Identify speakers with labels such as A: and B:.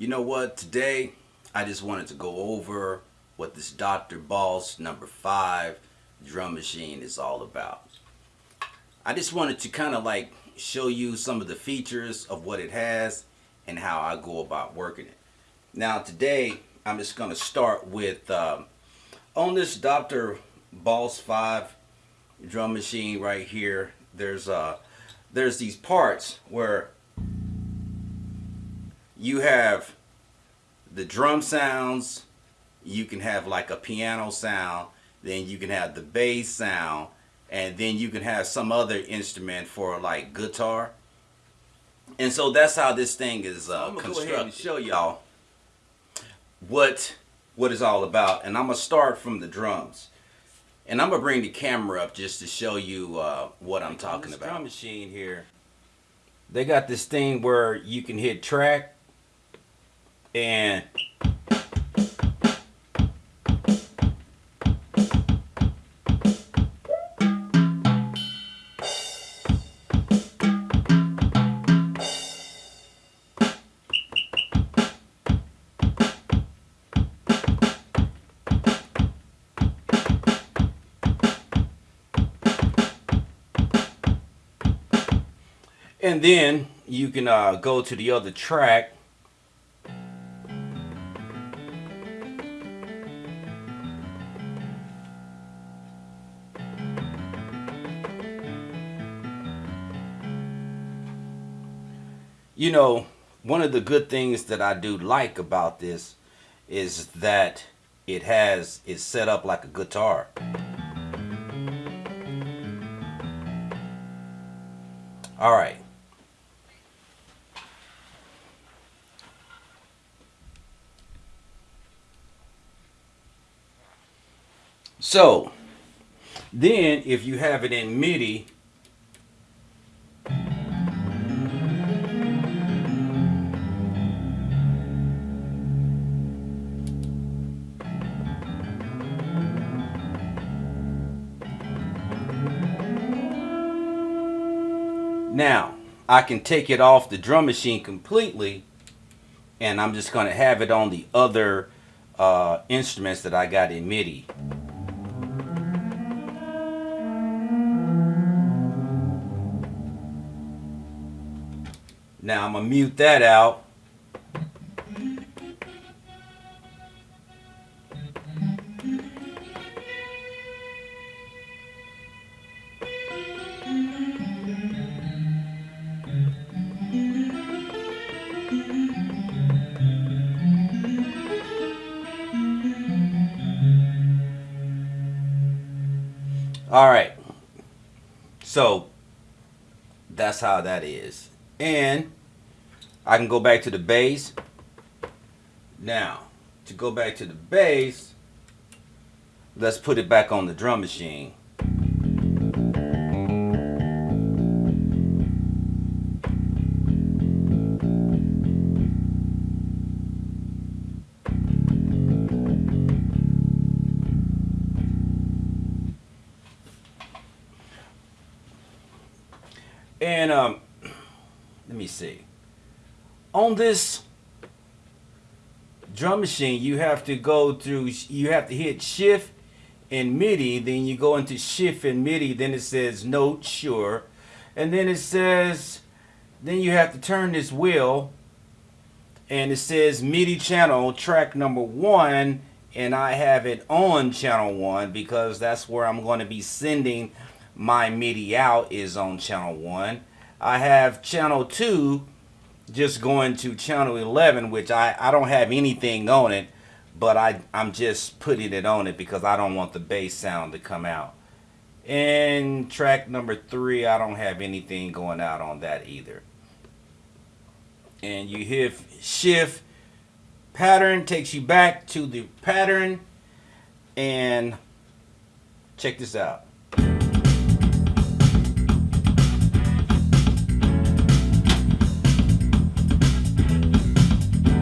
A: You know what? Today, I just wanted to go over what this Dr. Boss number five drum machine is all about. I just wanted to kind of like show you some of the features of what it has and how I go about working it. Now today, I'm just going to start with um, on this Dr. Boss 5 drum machine right here. There's uh, there's these parts where you have the drum sounds, you can have like a piano sound, then you can have the bass sound, and then you can have some other instrument for like guitar. And so that's how this thing is uh, constructed. show y'all what what it's all about. And I'm gonna start from the drums. And I'm gonna bring the camera up just to show you uh, what I'm talking about. Drum machine here. They got this thing where you can hit track and and then you can uh, go to the other track you know, one of the good things that I do like about this is that it has it's set up like a guitar. All right. So, then if you have it in MIDI, Now, I can take it off the drum machine completely and I'm just going to have it on the other uh, instruments that I got in MIDI. Now I'm going to mute that out All right. So that's how that is. And I can go back to the bass. Now, to go back to the bass, let's put it back on the drum machine. And um, let me see. On this drum machine, you have to go through, you have to hit shift and MIDI, then you go into shift and MIDI, then it says note, sure. And then it says, then you have to turn this wheel and it says MIDI channel track number one and I have it on channel one because that's where I'm going to be sending my MIDI out is on channel 1. I have channel 2 just going to channel 11 which I, I don't have anything on it but I, I'm just putting it on it because I don't want the bass sound to come out. And track number 3 I don't have anything going out on that either. And you hit shift pattern takes you back to the pattern and check this out.